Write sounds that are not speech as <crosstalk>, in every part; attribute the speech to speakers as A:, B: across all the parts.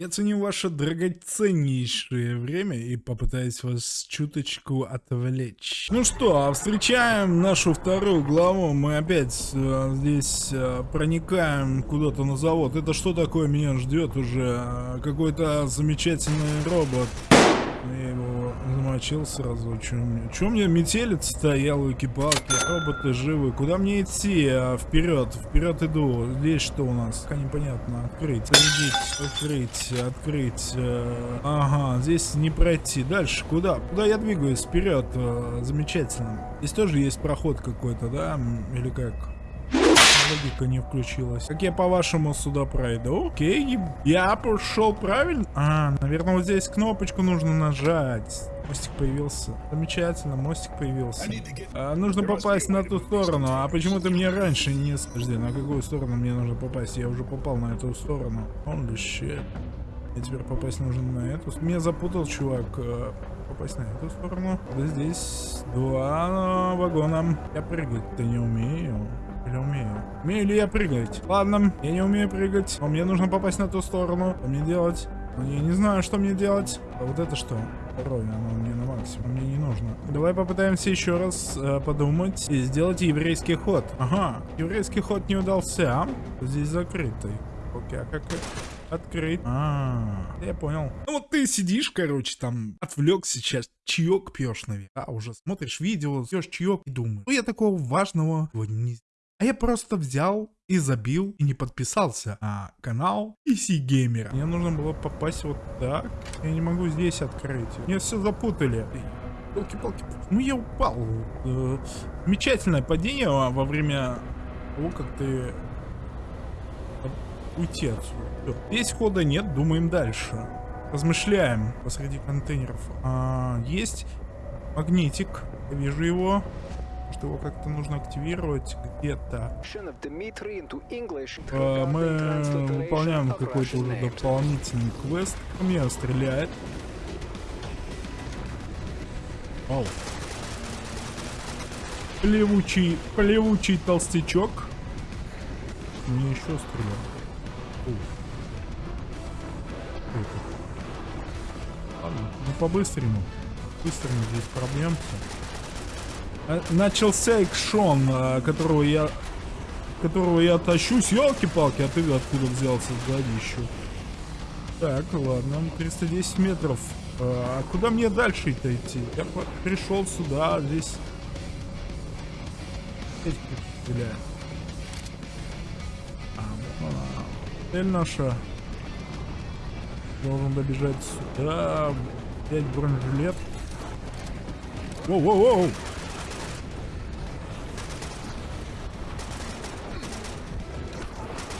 A: Я ценю ваше драгоценнейшее время и попытаюсь вас чуточку отвлечь. Ну что, встречаем нашу вторую главу. Мы опять э, здесь э, проникаем куда-то на завод. Это что такое меня ждет уже? Какой-то замечательный робот. Я его замочил сразу. Чем мне метелец-то, ялуки-палки, роботы живы. Куда мне идти? А, вперед, вперед иду. Здесь что у нас? Пока непонятно. Открыть, зарядить, открыть, открыть. Э, ага, здесь не пройти. Дальше, куда? Куда я двигаюсь? Вперед. Э, замечательно. Здесь тоже есть проход какой-то, да? Или как? Логика не включилась. Как я по-вашему сюда пройду? Окей, я пошел правильно. А, наверное, вот здесь кнопочку нужно нажать. Мостик появился. Замечательно, мостик появился. А, нужно попасть на ту сторону. А почему ты мне раньше не... Подожди, на какую сторону мне нужно попасть? Я уже попал на эту сторону. Он shit. И теперь попасть нужно на эту. Меня запутал чувак. Э, попасть на эту сторону. Да здесь два вагона. Я прыгать-то не умею. Или умею? Умею ли я прыгать? Ладно, я не умею прыгать. Но мне нужно попасть на ту сторону. Что мне делать? Я не знаю, что мне делать. А вот это что? Второе, оно мне на максимум, мне не нужно. Давай попытаемся еще раз э, подумать и сделать еврейский ход. Ага, еврейский ход не удался. Здесь закрытый. Окей, а как открыть? А, -а, а, я понял. Ну вот ты сидишь, короче, там, отвлек сейчас, чаек пьешь, наверное. А, уже смотришь видео, пьешь чаек и думаешь, ну я такого важного не а я просто взял и забил и не подписался на канал PC Gamer. Мне нужно было попасть вот так. Я не могу здесь открыть. Мне все запутали. Палки-палки. Ну я упал. Э, замечательное падение во время того, как ты уйти отсюда. Здесь хода нет, думаем дальше. Размышляем посреди контейнеров. А, есть магнитик. Я вижу его что его как-то нужно активировать где-то. А, мы выполняем какой-то уже дополнительный квест. У меня стреляет. Вау. Плевучий, плевучий толстячок. Мне еще стрелял. Ладно, ну по-быстрому. Быстрому здесь. Э, начался экшон, э, которого я которого я тащусь. Елки-палки, а ты откуда взялся сзади еще? Так, ладно, 310 метров. Э, а куда мне дальше-то идти? Я пришел сюда, здесь... Стреляю. А. Цель наша. Должен добежать сюда. Взять бронежилет. Воу-воу-воу!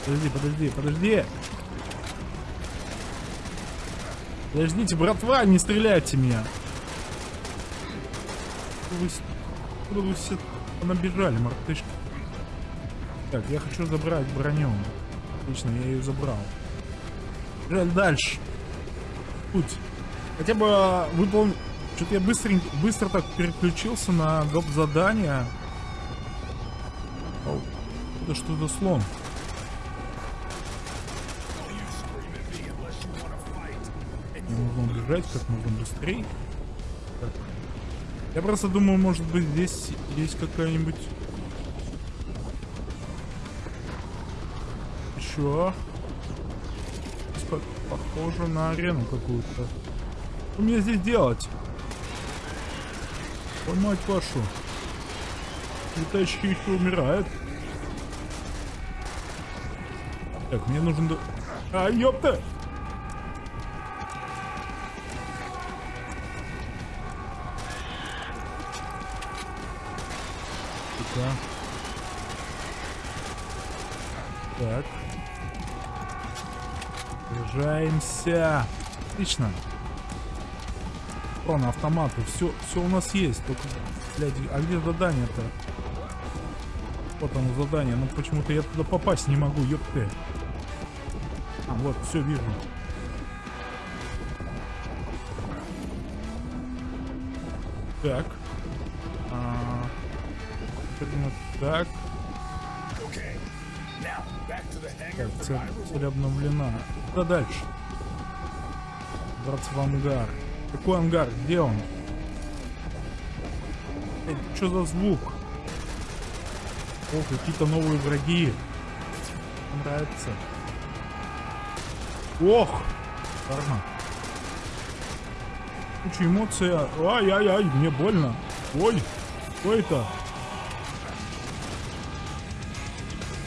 A: Подожди, подожди, подожди. Подождите, братва, не стреляйте меня. Вы, куда вы все набежали, мартышки? Так, я хочу забрать броню. Отлично, я ее забрал. Жаль, дальше. Путь. Хотя бы выполнить... Что-то я быстро, быстро так переключился на доп. задание. Это что-то слон. Убежать как можно быстрее. Так. Я просто думаю, может быть здесь есть какая-нибудь... Еще. Похоже на арену какую-то. Что мне здесь делать? Ой, мать вашу. Летающие еще умирают. Так, мне нужен... А, ёпта! Да. Так. Приезжаемся. Отлично. Про автоматы. Все, все у нас есть. Только, блядь, а где задание-то? Вот оно задание. Но почему-то я туда попасть не могу, ёпты. А, вот, все вижу. Так. Примерно так. Так, цель, цель обновлена. Куда дальше? забраться в ангар. Какой ангар? Где он? Эй, что за звук? О, какие-то новые враги. Нравится. Ох! Карма. Куча эмоция. Ай-яй-яй, мне больно. Ой, что это?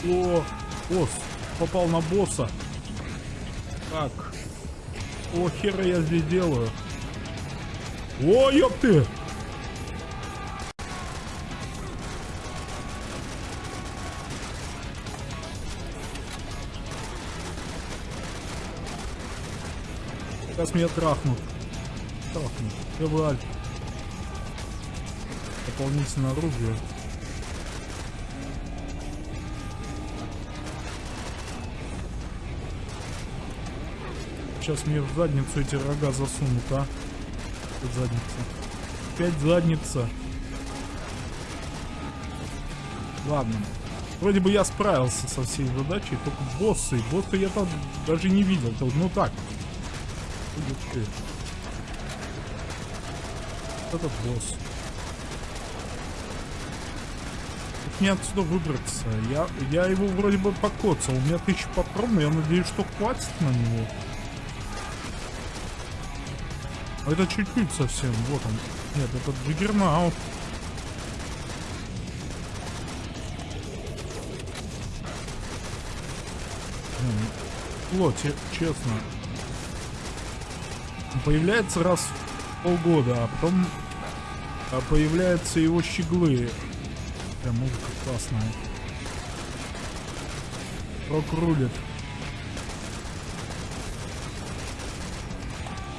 A: О, босс. Попал на босса. Так. О, хера я здесь делаю. О, ёпты! Сейчас меня трахнут. Трахнут. Февраль. Дополнительное оружие. Сейчас мне в задницу эти рога засунут, а? Опять задница. Опять задница. Ладно. Вроде бы я справился со всей задачей, только боссы. Боссы я там даже не видел. Ну так. Этот босс. Как мне отсюда выбраться? Я, я его вроде бы покоцал. У меня тысяча патронов, я надеюсь, что хватит на него. Это чуть-чуть совсем. Вот он. Нет, это джиггернаут. Плоти, честно. Появляется раз в полгода, а потом а появляются его щеглы. Прям музыка классная. Рок рулит.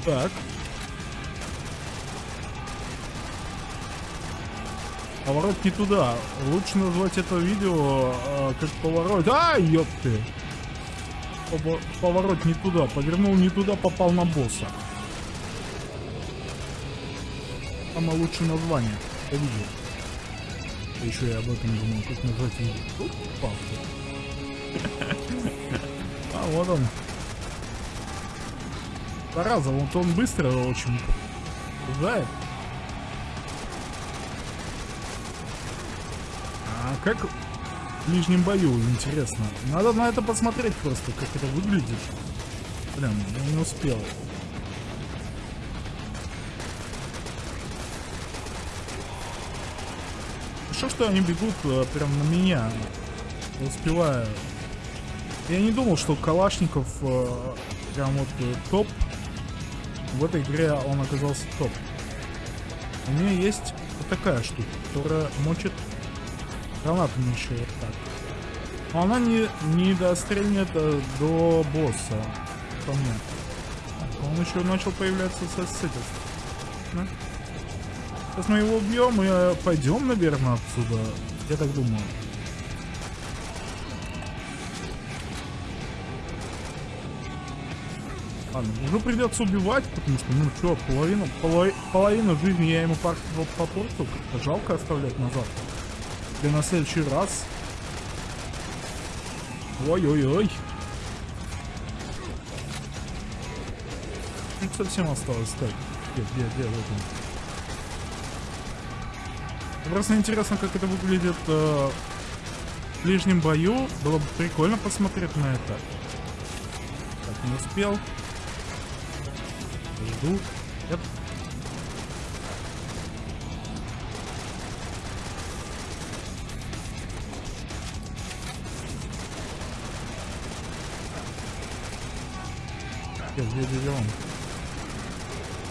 A: Так. Поворот не туда. Лучше назвать это видео э, как поворот. А, ёпты! Поворот не туда. Повернул не туда, попал на босса. Самое лучшее название. Это видео. А еще я об этом думал, как назвать видео. <laughs> А вот он. Зараза, вот он быстро очень знает. Как в ближнем бою, интересно. Надо на это посмотреть просто, как это выглядит. Блин, я не успел. Хорошо, что они бегут э, прям на меня. Я успеваю. Я не думал, что Калашников э, прям вот э, топ. В этой игре он оказался топ. У меня есть вот такая штука, которая мочит Гранату еще вот так. Она не, не дострельнет э, до босса. По мне. Он еще начал появляться со, с этим. Да? Сейчас мы его убьем и э, пойдем, наверное, отсюда. Я так думаю. Ладно, уже придется убивать, потому что, ну что, половину, половину, половину жизни я ему попортил. Жалко оставлять назад для на следующий раз. Ой-ой-ой. Чуть совсем осталось. Так, где, где, где, вот он. Просто интересно, как это выглядит э, в ближнем бою. Было бы прикольно посмотреть на это. Так, не успел. Жду. Нет. Где, где, где он?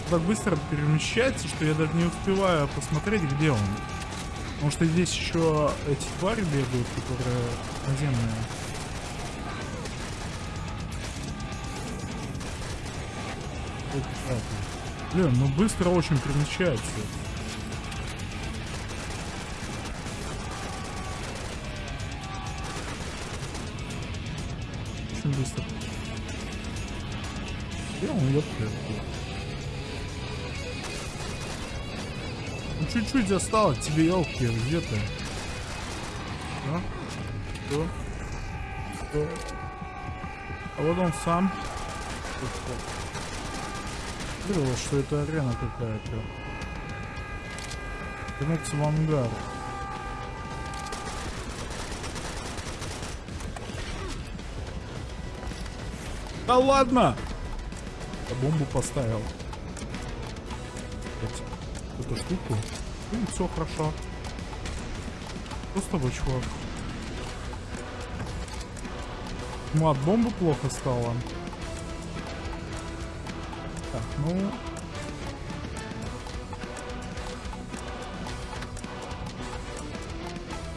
A: Так быстро перемещается, что я даже не успеваю посмотреть, где он. Потому что здесь еще эти твари бегают, которые наземные. Блин, ну быстро очень перемещается. Ну чуть-чуть осталось тебе, елки, где ты? А? Что? Что? А вот он сам. Говорил, что это арена какая-то. Вернуться в ангар. Да ладно! Я бомбу поставил. Эту штуку. И все хорошо. Что с тобой, чувак? Ну, от плохо стало. Так, ну...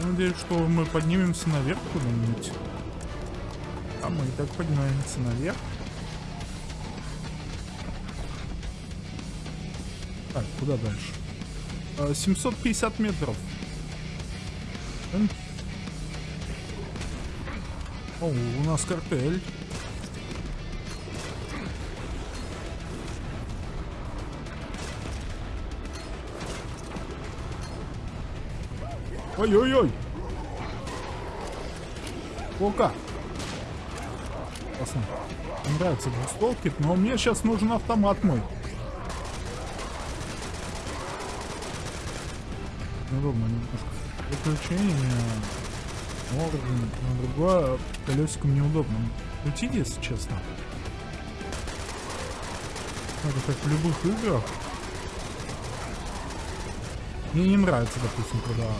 A: Надеюсь, что мы поднимемся наверх куда-нибудь. А мы и так поднимаемся наверх. Куда дальше? 750 а, метров. О, у нас картель. Ой-ой-ой! Ока! Классно. Мне нравится двустволки, но мне сейчас нужен автомат мой. Неудобно немножко. Выключение. Орган. На другое колесиком неудобно. Крутить, если честно. Это как в любых играх. Мне не нравится, допустим, когда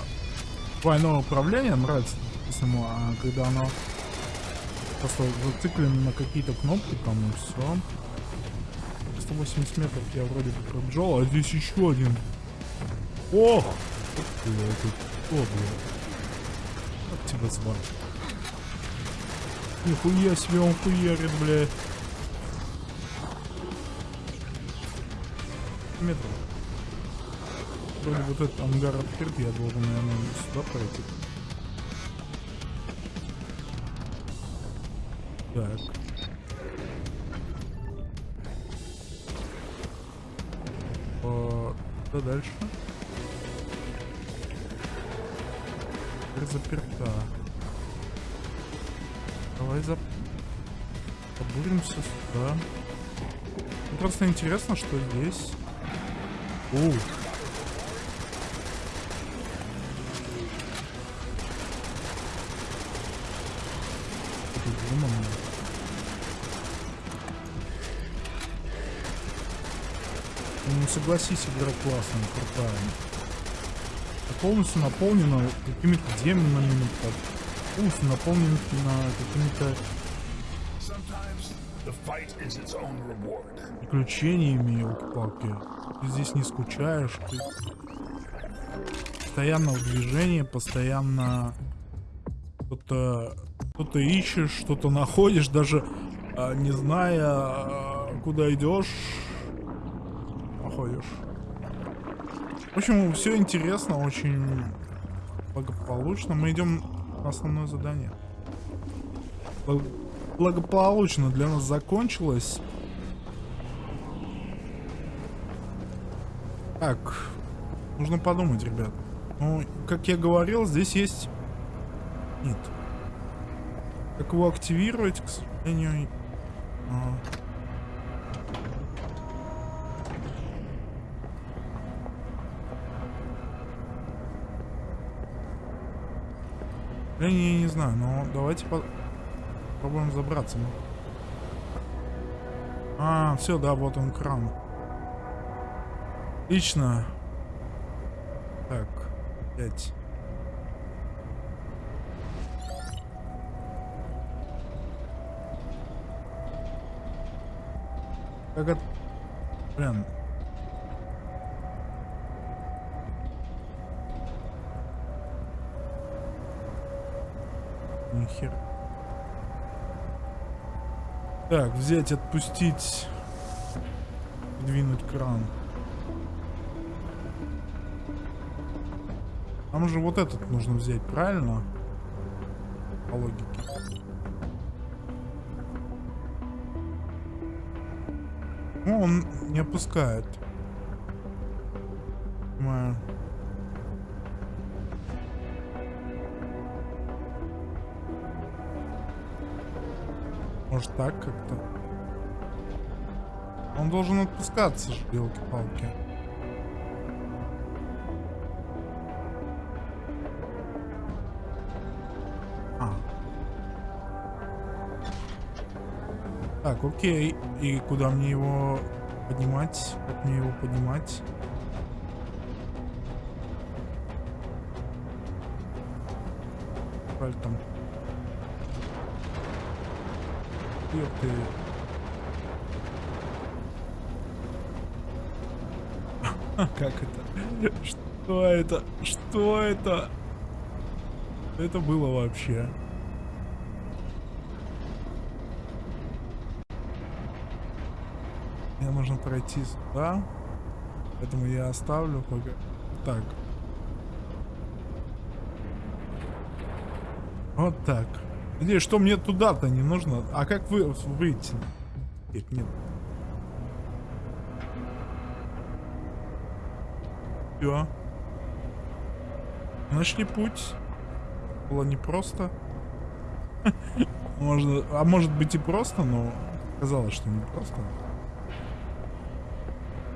A: двойное управление нравится, допустим, а когда оно просто зациклено на какие-то кнопки там и все. 180 метров я вроде бы пробежал, а здесь еще один. О! Блядь, кто, блядь? Как тебя звать? Нихуя себе он хуярит, блядь. Метров вроде вот этот ангар открыт, я должен, наверное, сюда пройти. Так. А, что дальше? Дверь заперта. Давай за... Побуримся сюда. просто интересно, что здесь. Ух. придумано. Ну согласись, игра классная, крутая. Полностью наполнена какими-то демонами, полностью наполнена какими-то приключениями, елки-палки. Ты здесь не скучаешь, ты постоянно в движении, постоянно что-то что-то ищешь, что-то находишь, даже а, не зная, а, куда идешь, находишь. В общем, все интересно, очень благополучно. Мы идем на основное задание. Благополучно для нас закончилось. Так, нужно подумать, ребят. Ну, как я говорил, здесь есть... Нет. Как его активировать, к сожалению... А. Я не, не знаю, но давайте по попробуем забраться. А, все, да, вот он кран. Отлично. Так, пять. Как это... Блин. Нихер. Так, взять, отпустить. Двинуть кран. Нам же вот этот нужно взять, правильно? По логике. Ну, он не опускает. Так как-то? Он должен отпускаться, елки-палки. А. Так, окей. И куда мне его поднимать? Как мне его поднимать? Ты. <laughs> Как это? Что это? Что это? Это было вообще? Мне нужно пройти сюда. Поэтому я оставлю пока. Так. Вот так. Где, что мне туда-то не нужно? А как вы выйти? Нет, нет. Все. Нашли путь. Было непросто. Можно, а может быть и просто, но казалось, что не просто.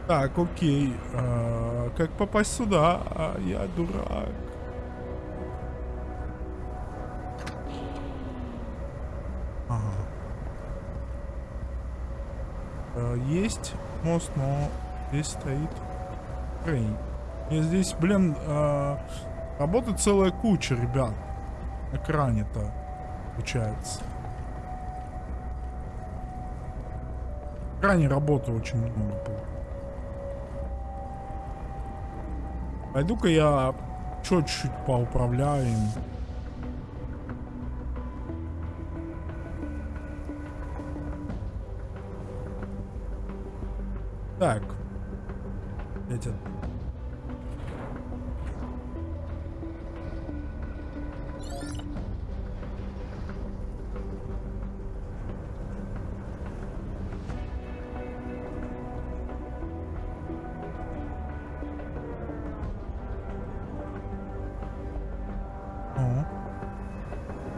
A: Так, окей. А, как попасть сюда? А, я дурак. Есть мост, но здесь стоит крейн. И здесь, блин, э, работает целая куча, ребят. На экране-то, получается. На экране работы очень много было. Пойду-ка я чуть-чуть поуправляю. Так. Эти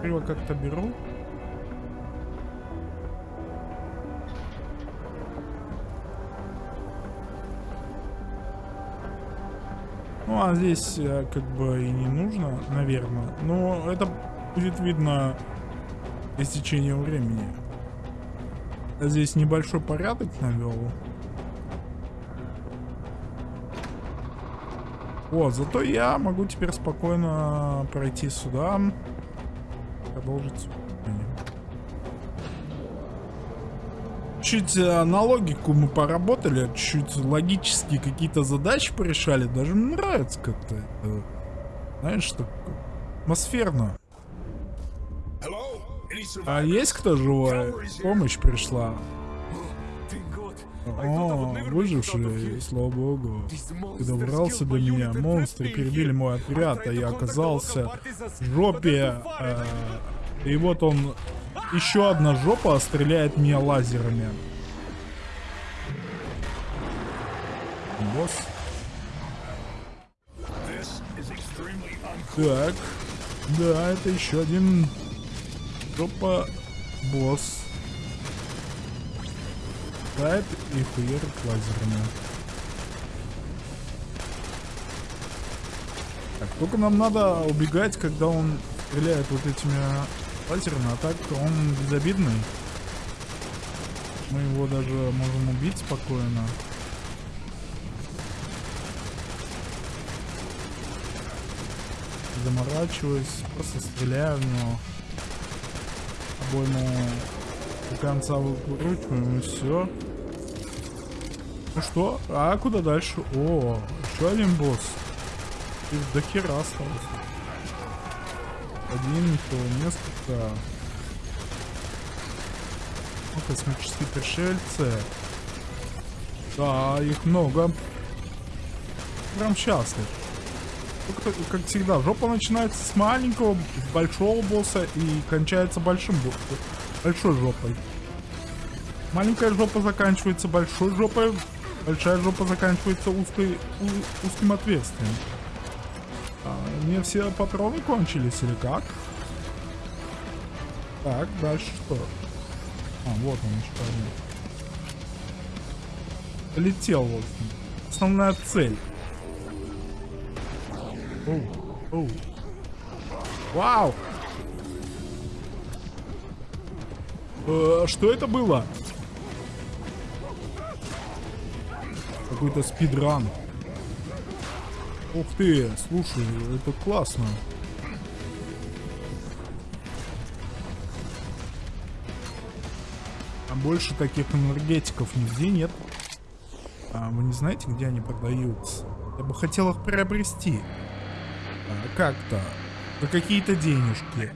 A: Криво как-то беру. Ну, а здесь э, как бы и не нужно, наверное. Но это будет видно с течением времени. Здесь небольшой порядок навел. Вот, зато я могу теперь спокойно пройти сюда. Продолжить. Чуть э, на логику мы поработали, чуть логические какие-то задачи порешали. Даже мне нравится как-то это. Знаешь, так атмосферно. А есть кто живой? Помощь пришла. О, выживший, слава богу. Ты добрался до меня. Монстры перебили мой отряд, а я оказался в жопе. Э, и вот он, еще одна жопа стреляет меня лазерами. Босс. Так. Да, это еще один жопа босс. Тайп и хуерит лазерами. Так, только нам надо убегать, когда он стреляет вот этими лазерами, а так он безобидный. Мы его даже можем убить спокойно. Заморачиваюсь, просто стреляю в него. Обойму до конца выкручиваем и все. Ну что? А куда дальше? О, еще один босс. Их до хера осталось. Один, то несколько. Ну, космические пришельцы. Да, их много. Прям счастлив. Только, как всегда, жопа начинается с маленького, большого босса и кончается большим боссом большой жопой. Маленькая жопа заканчивается большой жопой, большая жопа заканчивается узкой, у, узким отверстием. А, мне все патроны кончились или как? Так, дальше что? А, вот он еще один. Полетел, в. Основная цель. Оу, оу. Вау! Э, что это было? Какой-то спидран. Ух ты, слушай, это классно. А больше таких энергетиков нигде нет. А вы не знаете, где они продаются? Я бы хотел их приобрести. А, Как-то. За какие-то денежки.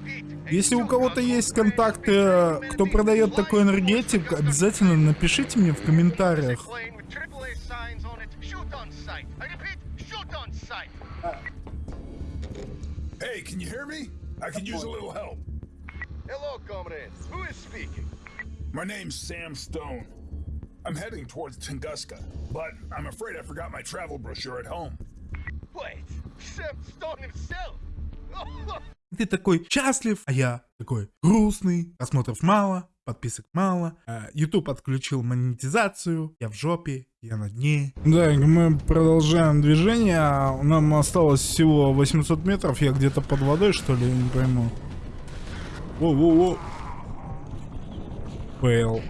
A: Если у кого-то есть контакты, кто продает такой энергетик, обязательно напишите мне в комментариях.
B: Hey, can you hear me? I could use a little help.
C: Hello, comrade. Who is speaking?
B: My name's Sam Stone. I'm heading towards Tunguska, but I'm afraid I forgot my travel brochure at home.
C: Wait, Sam Stone himself? <laughs>
A: Ты такой счастлив, а я такой грустный, просмотров мало, подписок мало, а, YouTube отключил монетизацию, я в жопе, я на дне. Да, мы продолжаем движение, нам осталось всего 800 метров, я где-то под водой, что ли, я не пойму. Воу-воу-воу. Fail.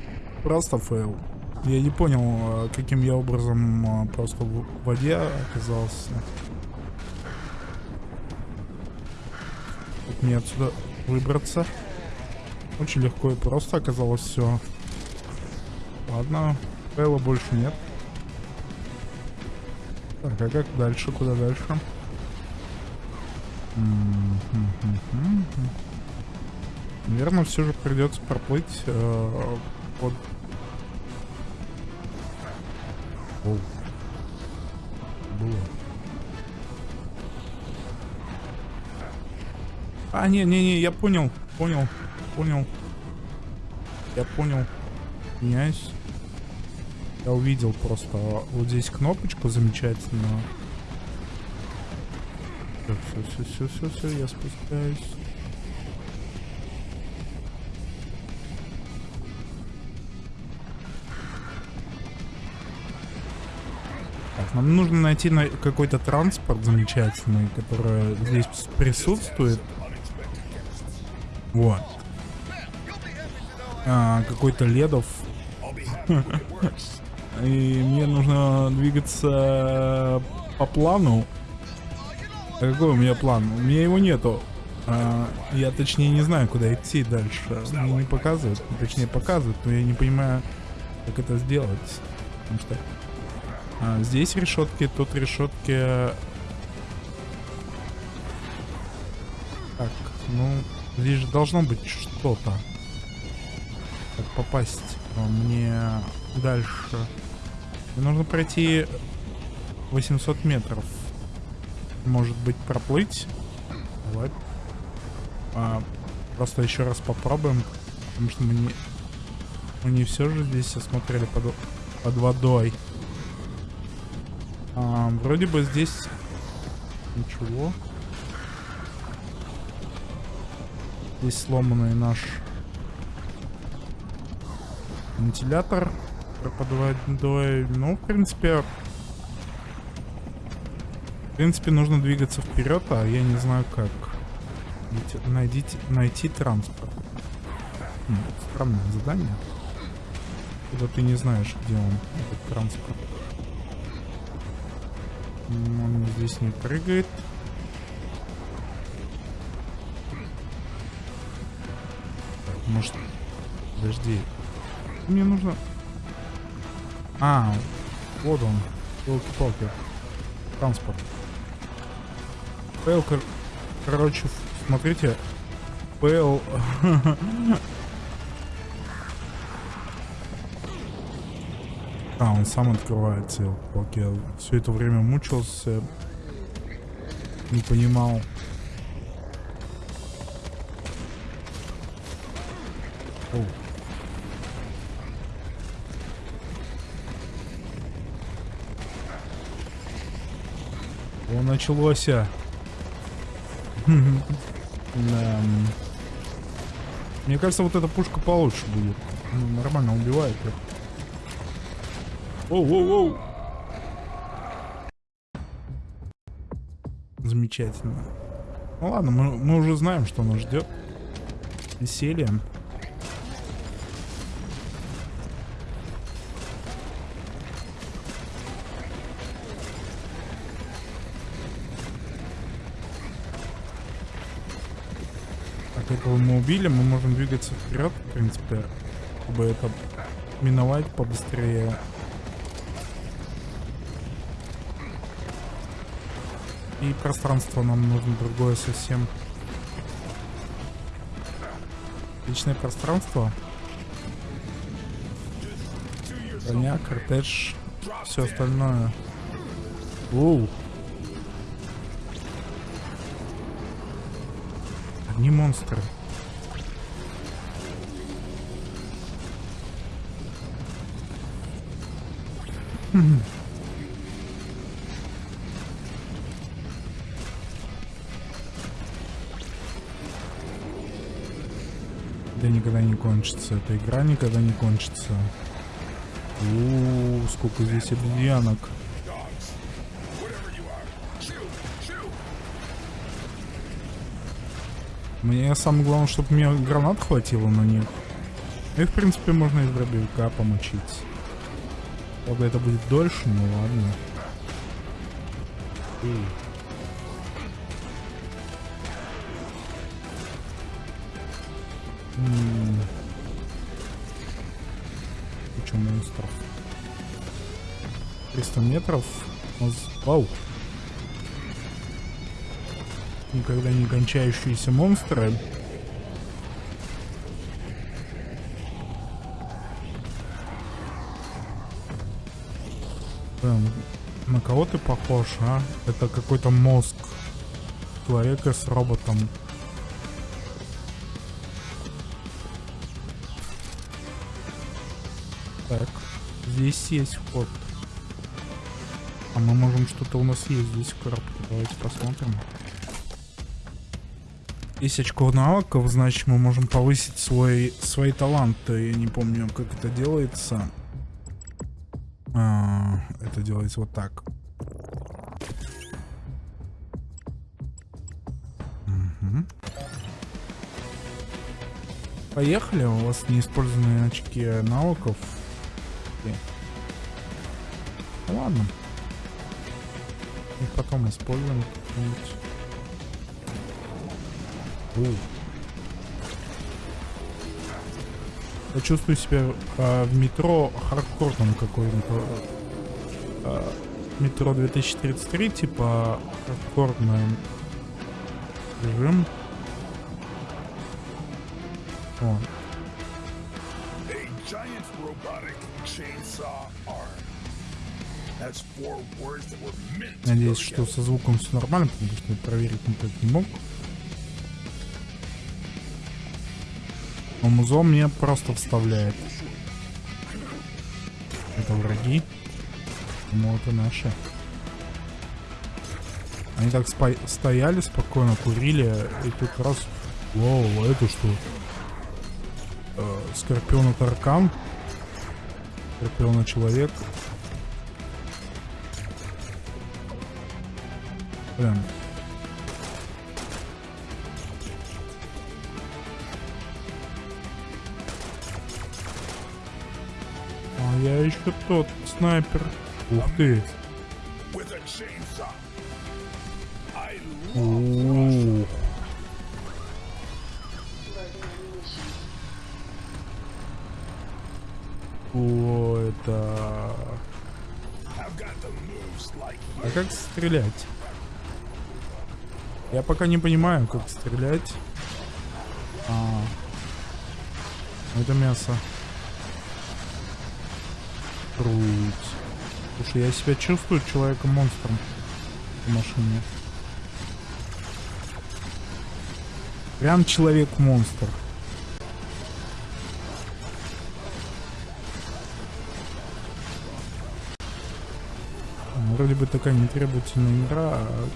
A: Просто fail. Я не понял, а, каким я образом а, просто в воде оказался. Как мне отсюда выбраться? Очень легко и просто оказалось все. Ладно, фейла больше нет. Так, а как дальше? Куда дальше? Наверное, все же придется проплыть э, под... Оу. Было. А, не-не-не, я понял, понял, понял. Я понял. Меняюсь. Я увидел просто вот здесь кнопочку замечательную. Все, все, все, все, все, я спускаюсь. Так, нам нужно найти на какой-то транспорт замечательный, который здесь присутствует. Вот. А, какой-то ледов. <laughs> И мне нужно двигаться по плану. А какой у меня план? У меня его нету. А, я точнее не знаю, куда идти дальше. Мне не показывают. Точнее показывают, но я не понимаю, как это сделать. Потому что а, здесь решетки, тут решетки. Так, ну, здесь же должно быть что-то. Как попасть мне дальше. Мне нужно пройти 800 метров. Может быть, проплыть? Давай. А, просто еще раз попробуем. Потому что мы не... Мы не все же здесь осмотрели под, под водой. А, вроде бы здесь ничего. Здесь сломанный наш вентилятор под водой. Ну, в принципе... В принципе, нужно двигаться вперед, а я не знаю как. Найдите, найти транспорт. Хм, странное задание. Когда ты не знаешь, где он, этот транспорт. Он здесь не прыгает. Может... Подожди. Мне нужно... А, вот он. Елки-палки. Транспорт. Пэл, кор... короче, смотрите. Пэл... <laughs> А, он сам открывается, елки Я все это время мучился. Не понимал. Оу. О, началось. <laughs> Да. Мне кажется, вот эта пушка получше будет. Ну, нормально убивает. Оу-оу-оу. Замечательно. Ну ладно, мы, мы уже знаем, что нас ждет. Веселье. Так, этого мы убили, мы можем двигаться вперед, в принципе, чтобы это миновать побыстрее. И пространство нам нужно другое совсем. Личное пространство. Броня, кортеж, все остальное. Оу. Одни монстры. Хм. Да никогда не кончится. Эта игра никогда не кончится. У, сколько здесь обезьянок. Мне самое главное, чтобы мне гранат хватило на них. И в принципе можно из дробовика помочить. Правда это будет дольше, но ладно. Эй. Куча монстров. 300 метров. Вау. Никогда не кончающиеся монстры. Блин, на кого ты похож, а? Это какой-то мозг человека с роботом. Так, здесь есть вход. А мы можем что-то у нас есть здесь в коробке. Давайте посмотрим. 10 очков навыков, значит мы можем повысить свой, свои таланты. Я не помню, как это делается. А, это делается вот так. Поехали, у вас неиспользованные очки навыков. Ну ладно. Их потом используем как-нибудь. У. Я чувствую себя а, в метро хардкорном какой-то. а, метро 2033, типа хардкорный режим. О,
B: A giant robotic chainsaw arm.
A: Надеюсь, что со звуком все нормально, потому что проверить никак не мог. Но мне просто вставляет. Это враги. Ну, это наши. Они так стояли спокойно, курили, и тут раз... Воу, а это что? Э, Скорпион и таркан. Скорпион и человек. Блин. А я еще тот снайпер. Ух ты. О, это... А как стрелять? Я пока не понимаю, как стрелять. А, это мясо. Круть. Слушай, я себя чувствую человеком-монстром в машине. Прям человек-монстр. Вроде бы такая нетребовательная игра, а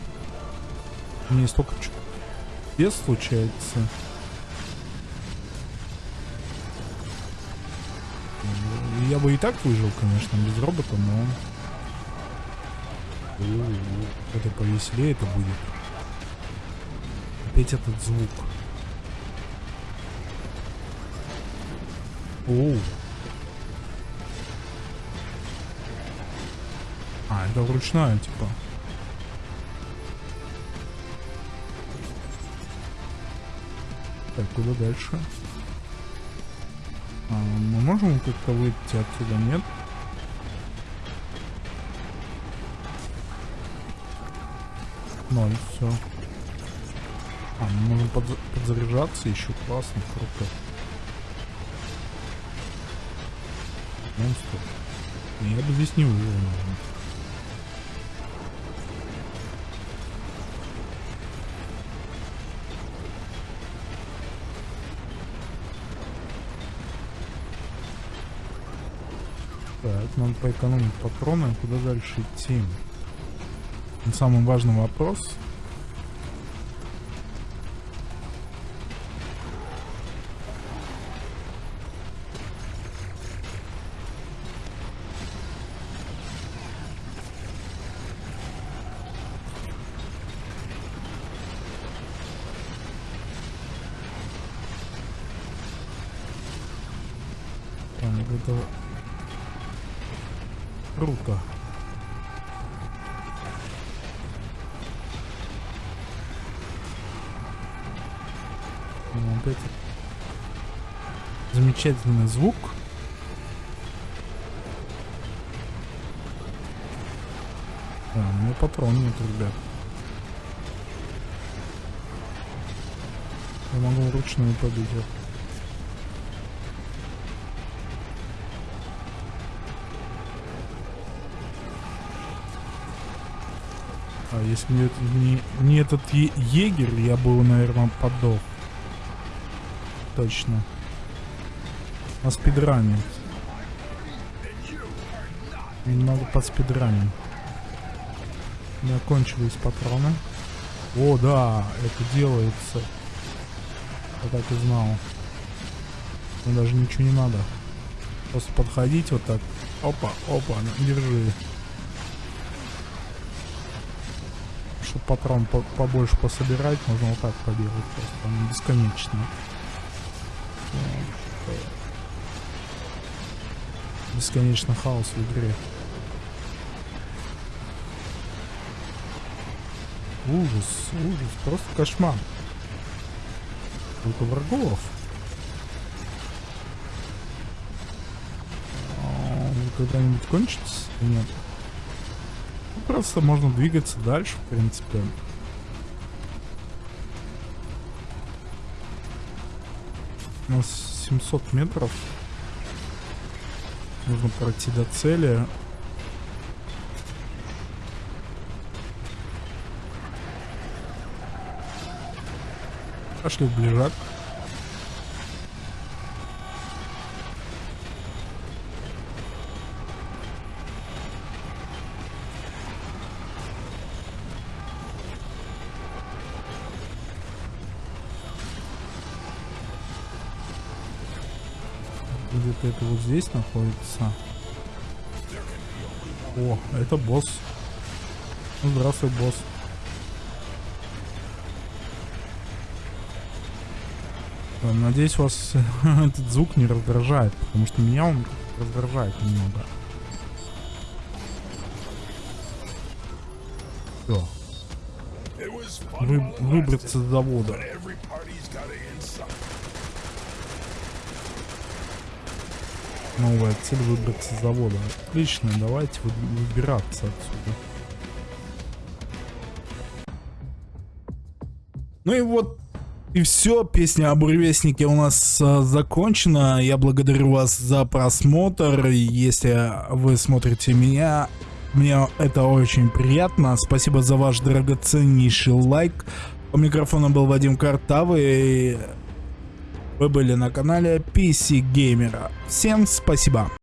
A: мне столько без случается. я бы и так выжил, конечно, без робота, но... Это повеселее это будет. Опять этот звук. Оу. А, это вручную, типа. Так, куда дальше? А, мы можем как-то выйти отсюда, нет? Ноль, все. А, мы можем подза подзаряжаться еще, классно, круто. Монстр. Я бы здесь не выжил, наверное. Так, надо поэкономить патроны. Куда дальше идти? Самый важный вопрос. Так, это круто. Ну, опять замечательный звук. А, у меня патрон нет, ребят. Я могу вручную побить. Если не, не, не этот егерь, я бы, наверное, подох. Точно. На спидране. Немного под спидранем. У меня кончились патроны. О, да, это делается. Я так и знал. Мне даже ничего не надо. Просто подходить вот так. Опа, опа, держи. Чтобы патрон по- побольше пособирать, можно вот так поделать просто. Он бесконечно. Бесконечно хаос в игре. Ужас, ужас, просто кошмар. Сколько врагов. А, Когда-нибудь кончится? Нет. Просто можно двигаться дальше, в принципе. У нас 700 метров. Нужно пройти до цели. Пошли в ближак. Где-то это вот здесь находится. О, это босс. Ну, здравствуй, босс. Э, Надеюсь, вас <laughs> этот звук не раздражает, потому что меня он раздражает немного. Все, Вы, выбраться с завода. Новая цель выбраться с завода. Отлично, давайте вы- выбираться отсюда. Ну и вот и все, песня о буревестнике у нас а, закончена. Я благодарю вас за просмотр. Если вы смотрите меня, мне это очень приятно. Спасибо за ваш драгоценнейший лайк. У микрофона был Вадим Картавый. Вы были на канале PC Gamer. Всем спасибо.